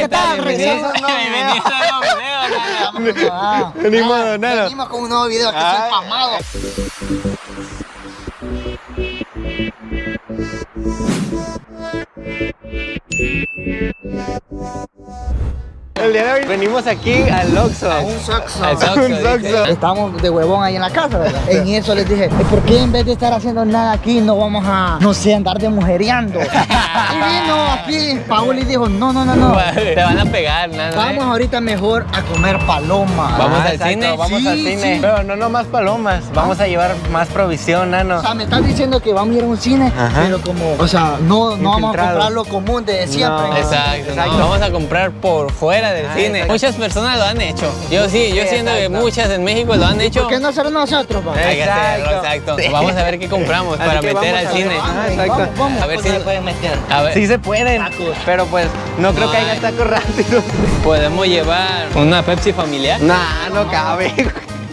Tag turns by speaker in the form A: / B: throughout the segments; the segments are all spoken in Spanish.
A: ¿qué tal? Regresamos a un nuevo
B: Bienvenidos a un nuevo video,
C: Venimos,
A: con un nuevo video que soy
C: Ay.
A: pasmado.
C: El día de hoy venimos aquí al Oxxo.
A: Un.
B: Al Soxo,
C: Un.
A: Estamos de huevón ahí en la casa, ¿verdad? En eso les dije, "¿Y ¿por qué en vez de estar haciendo nada aquí no vamos a, no sé, andar de mujereando? y vino aquí Paul y dijo, no, no, no, no.
B: Te van a pegar, nada.
A: Vamos ahorita mejor a comer palomas.
B: Vamos
C: Ah,
B: al
C: exacto,
B: cine.
C: Vamos
A: Sí,
C: al cine.
A: sí.
C: Pero no nomás palomas. Vamos a llevar más provisión, nano.
A: O sea, me estás diciendo que vamos a ir a un cine,
C: Ajá.
A: pero como, o sea, no, no vamos a comprar lo común de siempre.
C: No.
B: Exacto, no,
C: Exacto.
B: vamos a comprar por fuera del
C: Ah,
B: cine. Muchas personas lo han hecho. Yo sí, yo siento que muchas en México lo han hecho.
A: ¿Por qué no hacer nosotros, pa?
B: Hay que hacerlo,
C: Exacto.
B: Vamos a ver qué compramos para meter al cine.
C: Ah, exacto.
B: A ver si
A: pueden meter.
B: A ver,
C: Sí se pueden, pero pues no creo que
B: hay.
C: haya tacos rápidos.
B: podemos llevar una Pepsi familiar.
C: Nah, no cabe.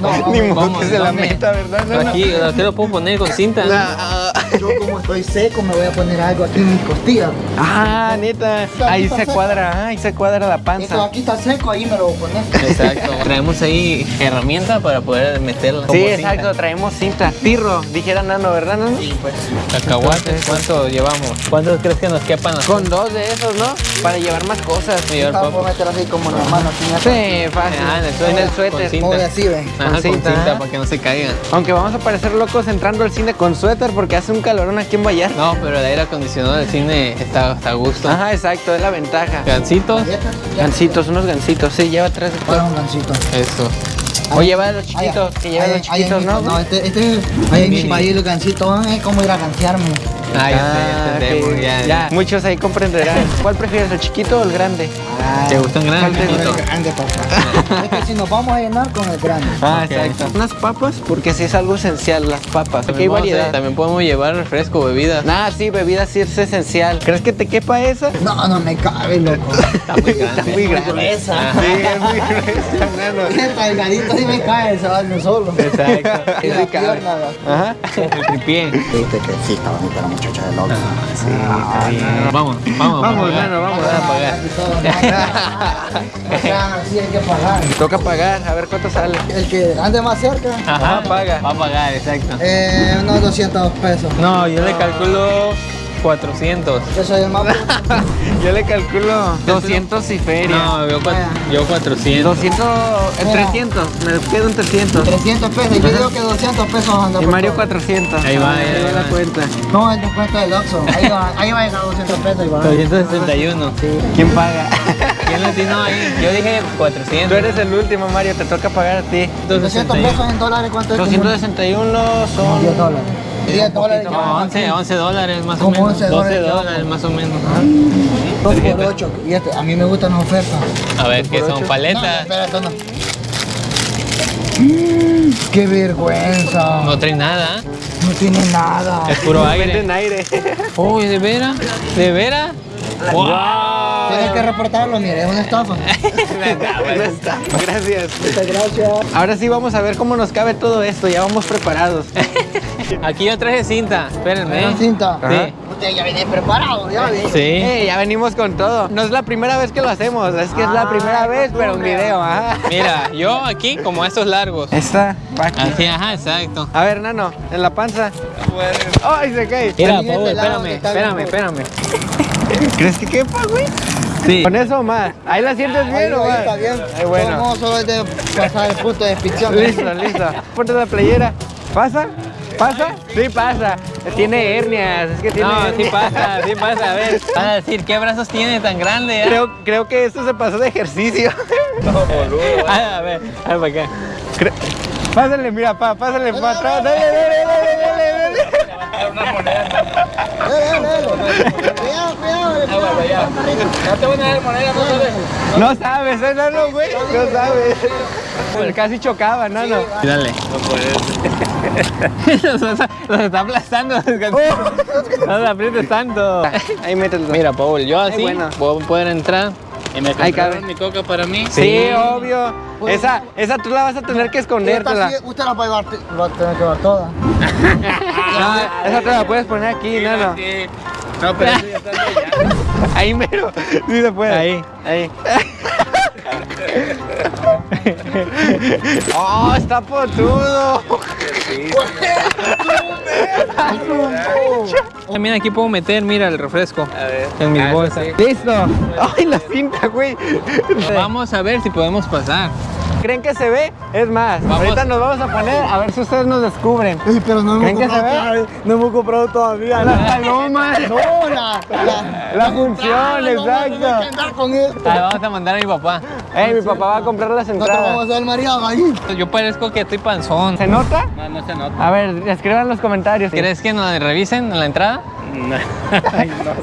A: No,
C: Ni modo
B: vamos,
C: que se la meta, ¿verdad? No, no.
B: Aquí, aquí lo puedo poner con cinta.
C: Nah.
A: Yo como estoy seco me voy a poner algo aquí en mis costillas.
C: Ah, neta. Ahí se cuadra, ahí se cuadra la
A: Esto
C: panza.
A: aquí está seco, ahí me lo voy a poner.
B: Exacto. Traemos ahí herramientas para poder meterla.
C: Sí,
B: como cinta.
C: exacto, traemos cinta. Tirro, dijera Nano, ¿verdad, Nano?
A: Sí, pues.
B: Cacahuates, ¿cuánto llevamos? ¿Cuántos crees que nos quepan? a
C: Con dos de esos, ¿no? Para llevar más cosas.
B: Llevar papas.
A: meter así como la mano aquí en.
C: Sí, fácil.
B: Ah, en el suéter.
C: En el
B: Con
C: suéter.
B: cinta.
A: Muy así, ven.
B: Ajá,
C: con
B: con
C: cinta,
B: cinta,
C: ajá.
B: para que no se caigan.
C: Aunque vamos a parecer locos entrando al cine con suéter porque hace un calorón aquí en Vallarta.
B: No, pero el aire acondicionado del cine está, está a gusto.
C: Ajá, exacto, es la ventaja.
B: Gancitos.
C: Gancitos, unos gancitos. Sí, lleva tres. de
A: Para un gancito.
B: Eso.
C: O lleva los
A: Ahí,
C: chiquitos, que lleva
A: ahí,
C: los chiquitos, ¿no?
A: No, este, este, ahí en mi país los gancitos, es como ir a ganciarme.
B: Ah, ya
C: Ah. Muchos ahí comprenderán. ¿Cuál prefieres, el chiquito o el grande?
B: ¿Te gustan grandes,
C: gusta?
A: grande, papá. Si nos vamos a llenar con el grande.
C: Ah, exacto. Unas papas, porque sí es algo esencial, las papas. Aquí hay
B: También, vamos a-
C: variedad.
B: también podemos llevar refresco, bebidas.
C: Ah, sí, bebida sí es esencial. ¿Crees que te quepa esa?
A: No, no me cabe, loco.
B: Está muy grande.
C: Está muy grande.
A: gruesa.
C: Sí, es muy gruesa,
A: delgadito sí me cae, se va de solo.
B: Exacto.
A: Y la pierna,
C: Ajá.
B: El tripié.
A: Viste que sí está bonita la muchacha de loco.
C: Sí, está bien.
B: Vamos, vamos,
C: Vamos, nano, vamos.
B: a pagar.
A: Sí hay que pagar.
C: Toca pagar, a ver cuánto sale.
A: El que ande más cerca,
B: Ajá,
C: paga.
B: Va a pagar, exacto.
A: eh, unos 200 pesos.
B: No, yo le calculo 400.
A: Yo soy el más
C: Yo le calculo 200 y feria.
B: No, yo, yo 400.
C: 200, eh,
A: Mira.
C: 300, me quedo en 300.
A: 300 pesos. Yo digo que 200 pesos anda
C: Y
A: por
C: Mario
A: todo.
C: 400.
B: Ahí va,
C: Ah,
B: ahí
C: va
B: va.
C: la cuenta.
A: No, el descuento del Oxxo. Ahí va, ahí va a llegar 200 pesos. Y va.
B: 261.
A: Sí.
C: ¿Quién paga?
B: ¿Quién latino ahí? Yo dije 400.
C: Tú eres el último, Mario, te toca pagar a ti.
A: 200 pesos en dólares, ¿cuánto es?
C: 261 son
A: 10 dólares. 10 dólares.
B: No, 11, 11 dólares más o menos.
A: 11
B: 12
A: dólares,
B: dólares más o menos.
A: 2 por 8. Y este, a mí me gustan las ofertas.
B: A ver, ¿qué son?
A: No,
B: ¿Paletas?
A: espera, esto no. Mm, ¡Qué vergüenza!
B: No trae nada.
A: No tiene nada.
B: Es puro aire.
C: aire.
B: Uy, ¿de veras? ¿De veras? ¡Wow!
A: Tienes que reportarlo, mire, es una estafa.
C: Gracias.
A: Muchas gracias.
C: Ahora sí vamos a ver cómo nos cabe todo esto. Ya vamos preparados.
B: Aquí yo traje cinta. Espérenme.
A: Una cinta.
B: Sí.
A: Usted ya viene preparado, ya viene.
B: Sí.
C: Eh, ya venimos con todo. No es la primera vez que lo hacemos. Es que es la
A: Ah,
C: primera vez, pero en video. Ajá.
B: Mira, yo aquí como estos largos.
C: Esta, va aquí.
B: Así, ajá, exacto.
C: A ver, nano, en la panza. ¡Ay, se cae!
B: Mira, espérame, espérame, espérame.
C: ¿Crees que quepa, güey?
B: Sí.
C: Con eso más. Ahí la sientes
A: Ahí,
C: bien, ¿o
A: ahí
C: más?
A: está bien.
C: Ay, bueno.
A: No, solo es de pasar el punto de ficción.
C: Listo, listo. Ponte la playera. ¿Pasa? ¿Pasa? Sí, pasa. Tiene hernias. Es que tiene
B: No, sí pasa, sí pasa. A ver, van a decir, ¿qué brazos tiene tan grande? ah?
C: Creo, creo que esto se pasó de ejercicio.
B: Ah, a ver, a ver para acá.
C: Cre- Pásale, mira, pa, pásale para atrás. Dale, dale, dale, dale, dale.
A: Dale, dale, dale. Cuidado, cuidado.
B: No te van a dar moneda, no sabes.
C: No sabes, ¿eh, nano, güey? No sabes. Casi chocaba, nano.
B: Dale. No puedes. los, los está aplastando. No te aprietes tanto.
C: Ahí mételo.
B: Mira, Paul, yo así
C: bueno.
B: puedo poder entrar. Y me compraron mi coca para mí.
C: Sí, obvio. Esa, esa tú la vas a tener que
A: Esta
C: escondértela.
A: sí, usted la va a llevar, va a tener que llevar toda.
C: No, esa te la puedes poner aquí, nano.
B: No, pero eso ya está allá.
C: Ahí mero. Sí se puede.
B: Ahí.
C: Ahí. ¡Oh, está potudo!
B: También aquí puedo meter, mira, el refresco.
C: A ver.
B: En mis
C: Ah,
B: bolsas.
C: sí. ¡Listo! ¡Ay, la cinta, güey!
B: Vamos a ver si podemos pasar.
C: ¿Creen que se ve? Es más,
B: Vamos.
C: ahorita nos vamos a poner a ver si ustedes nos descubren.
A: Pero no hemos
C: ¿Creen que se
A: comprado
C: ve?
A: todavía. No hemos comprado todavía.
C: Las palomas.
A: No, la, la,
C: La función,
A: entrada, no que
C: exacto.
A: andar con esto.
B: Ahí vamos a mandar a mi papá.
C: Ey, mi papá va a comprar las
A: Nosotros vamos a
C: entradas.
A: hacer mareado ahí.
B: Yo parezco que estoy panzón.
C: ¿Se nota?
B: No, no se nota.
C: A ver, escriban en los comentarios.
B: ¿Crees que nos revisen en la entrada?
D: No.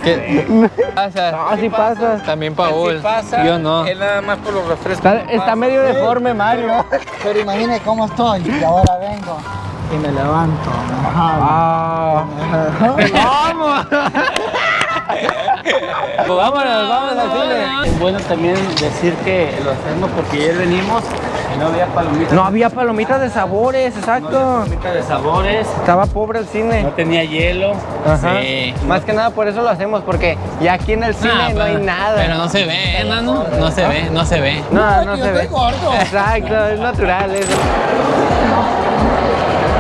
B: ¿Qué pasa?
C: No, sí pasas.
B: También Paul. Yo no.
D: Es nada más por los refrescos.
C: Está, está medio deforme, Mario.
A: Pero imagine cómo estoy. Y ahora vengo y me levanto.
C: Ah. ¡Vamos!
B: Pues vámonos, vámonos al cine.
D: Es bueno también decir que lo hacemos porque ayer venimos no había palomitas.
C: No había palomitas de sabores, exacto.
D: palomitas de sabores,
C: Estaba pobre el
D: no
C: cine.
D: tenía hielo.
C: Ajá.
B: Sí.
C: Más que nada por eso lo hacemos, porque ya aquí en el cine no hay nada.
B: Pero no se ve, ¿eh, nano? No se ve, no se ve.
C: No, no
A: que
C: se
A: yo
C: ve.
A: gordo.
C: Exacto, es natural eso.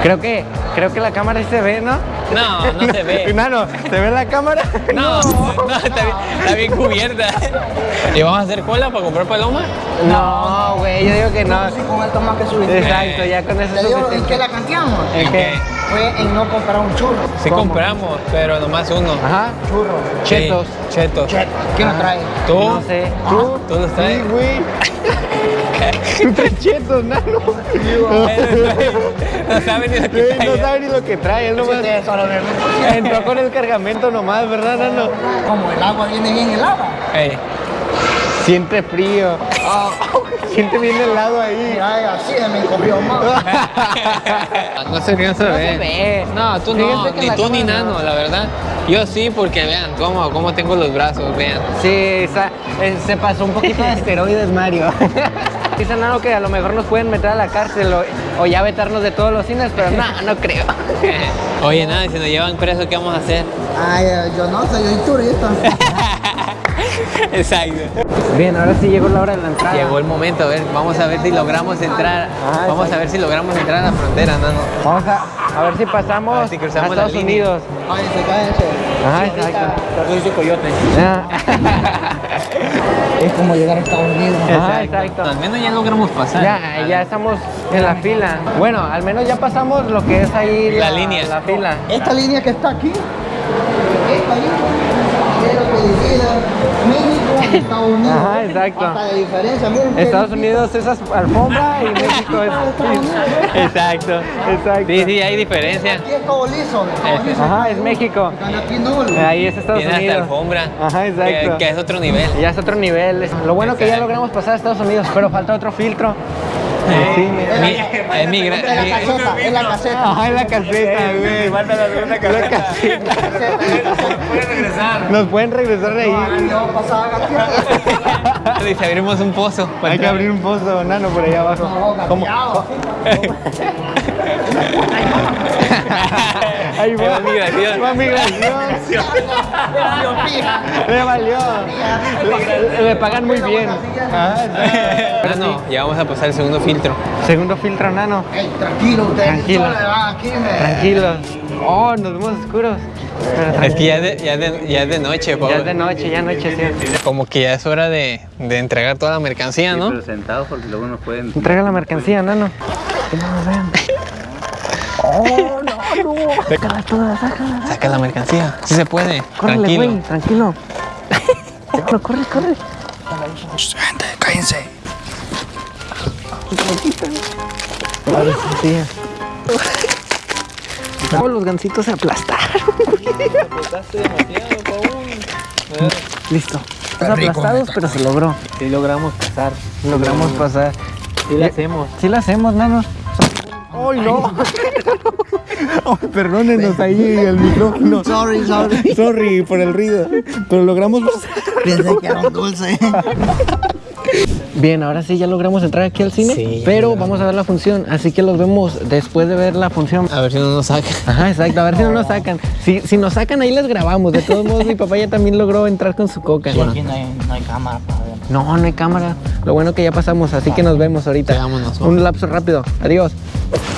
C: Creo que, creo que la cámara sí se ve, ¿no?
B: No, no se ve.
C: Nano, ¿se ve la cámara?
B: No, no, está, bien, está bien cubierta. ¿Y vamos a hacer cola para comprar paloma?
C: No, güey, yo digo que no.
A: Sí, con esto más que suficiente.
C: Exacto, ya con eso
A: ¿Te
C: es
A: digo en qué la canteamos?
C: ¿En qué?
A: Fue en no comprar un churro.
B: Sí
C: ¿Cómo?
B: compramos, pero nomás uno.
C: Ajá.
A: Churro.
C: Chetos.
B: Sí, chetos.
A: Cheto. ¿Quién lo trae?
B: ¿Tú?
C: No sé.
B: ¿Tú? ¿Tú los traes?
C: Sí, güey. Tú traes chetos, nano.
B: No saben ni lo que trae.
C: No sabe ni lo que trae, él nomás
A: Ustedes solo ven.
C: entró con el cargamento nomás, ¿verdad, nano?
A: Como el agua viene bien helada.
B: Ey,
C: Siente frío. Siente bien helado ahí.
A: Mira, así se me encogió más.
B: No se, no se ve.
C: ve.
B: No, tú no, ni tú ni
C: no.
B: Nano, la verdad. Yo sí, porque vean cómo, cómo tengo los brazos, vean.
C: Sí, eh, se pasó un poquito de esteroides, Mario. Dicen algo que a lo mejor nos pueden meter a la cárcel o, o ya vetarnos de todos los cines, pero no, no creo.
B: Oye, nada, si nos llevan preso, ¿qué vamos a hacer?
A: Ay, eh, yo no soy yo turista.
B: Exacto.
C: Bien, ahora sí llegó la hora de la entrada.
B: Llegó el momento, a ver, vamos a ver si logramos entrar.
C: Ah,
B: vamos a ver si logramos entrar a la frontera, Nano.
C: Vamos a, a ver si pasamos
B: A ver si cruzamos
C: a
B: la
C: Estados
B: línea.
C: Unidos.
A: Cállense, cállense.
C: Ajá, exacto.
D: Soy su coyote.
C: Ah,
A: Es como llegar a Estados Unidos.
C: Ajá, exacto.
B: Al menos ya logramos pasar.
C: Ya, ya estamos en la fila. Bueno, al menos ya pasamos lo que es ahí
B: La
C: la,
B: línea.
C: La fila.
A: Esta línea que está aquí, esta línea, México Estados Unidos.
C: Ajá, exacto.
A: Hasta de diferencia, miren.
C: Estados. Unidos es alfombra y México es.
B: Exacto.
C: Exacto.
B: Sí, sí, hay diferencia.
A: Aquí es todo liso.
C: Ajá, es México. Ahí es Estados
B: Tiene
C: Unidos.
B: alfombra.
C: Ajá, exacto.
B: Que, que es otro nivel.
C: Ya es otro nivel. Lo bueno que ya logramos pasar a Estados Unidos, pero falta otro filtro. Sí.
B: Mi- es mi gran.
A: Es la caseta, es la caseta.
C: Ajá, en la caseta, güey.
D: La caseta. Pueden regresar.
C: Nos pueden regresar de ahí.
A: Pasaba gateando.
B: Dice, abrimos un pozo.
C: Hay que abrir un pozo, nano, por allá abajo.
A: No.
C: Ahí va.
B: Migración.
C: Va migración. Le valió. Le, le pagan muy bien. Ah,
B: Pero no, ya vamos a pasar el segundo filtro.
C: Segundo filtro, nano.
A: Ey, tranquilo, ustedes
C: Tranquilo. Tranquilos. Oh, nos vemos oscuros.
B: Es que ya es de, ya de, ya es de noche, Pablo.
C: Ya es de noche, ya anocheció.
B: Como que ya es hora de, de entregar toda la mercancía, ¿no?
D: Pero sentados porque luego nos pueden.
C: Entrega la mercancía, nano. Que no nos vean. Oh, no, no. Sácala toda, sácala.
B: Saca la mercancía. Sí se puede.
C: Córrele,
B: Tranquilo.
C: güey, tranquilo. Corre, corre.
A: Gente, cállense.
C: Los gancitos se aplastaron. Listo. Estamos
A: rico,
C: aplastados, pero se logró.
B: Sí logramos pasar.
C: Logramos pasar.
B: Sí lo hacemos.
C: Sí lo hacemos, nano. ¡Ay, no! Perdónenos ahí el micrófono.
A: Sorry, sorry.
C: Sorry por el ruido. Pero logramos.
A: Pensé que era un dulce.
C: Bien, ahora sí ya logramos entrar aquí al cine,
B: Sí,
C: pero vamos a ver la función, así que los vemos después de ver la función.
B: A ver si no nos saca.
C: Ajá, exacto, a ver si no nos sacan. Si, si nos sacan ahí les grabamos. De todos modos, mi papá ya también logró entrar con su coca.
A: Aquí no hay, no hay cámara para.
C: No, no hay cámara. Lo bueno que ya pasamos, así que nos vemos ahorita.
B: Sí, vámonos,
C: Un lapso rápido. Adiós.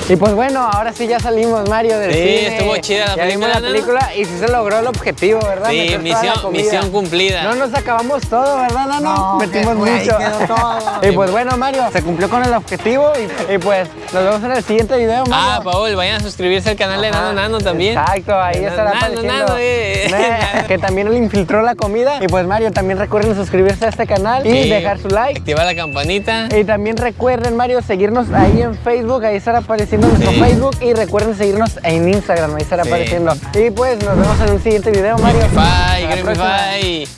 C: Y pues bueno, ahora sí ya salimos, Mario, del
B: Sí,
C: cine.
B: estuvo chida la
C: Ya vimos
B: película,
C: la
B: ¿no?
C: película y sí se logró el objetivo, ¿verdad?
B: Sí,
C: Meter la
B: misión- cumplida.
C: No nos acabamos todo, ¿verdad, Nano?
A: No,
C: Metimos mucho.
A: quedó todo.
C: y pues bueno, Mario, se cumplió con el objetivo y, y pues nos vemos en el siguiente video, Mario.
B: Ah, Paul, vayan a suscribirse al canal de Nano Nano también.
C: Exacto, ahí
B: Nano,
C: estará
B: Nano,
C: apareciendo.
B: Nano, eh.
C: Eh, que también él infiltró la comida. Y pues Mario, también recuerden suscribirse a este canal y dejar su like.
B: Activar la campanita.
C: Y también recuerden, Mario, seguirnos ahí en Facebook, ahí estará apareciendo nuestro
B: Sí.
C: Facebook. Y recuerden seguirnos en Instagram, ahí estará
B: Sí.
C: apareciendo. Y pues nos vemos en un siguiente video, Mario.
B: Bye,
C: próxima.
B: Bye.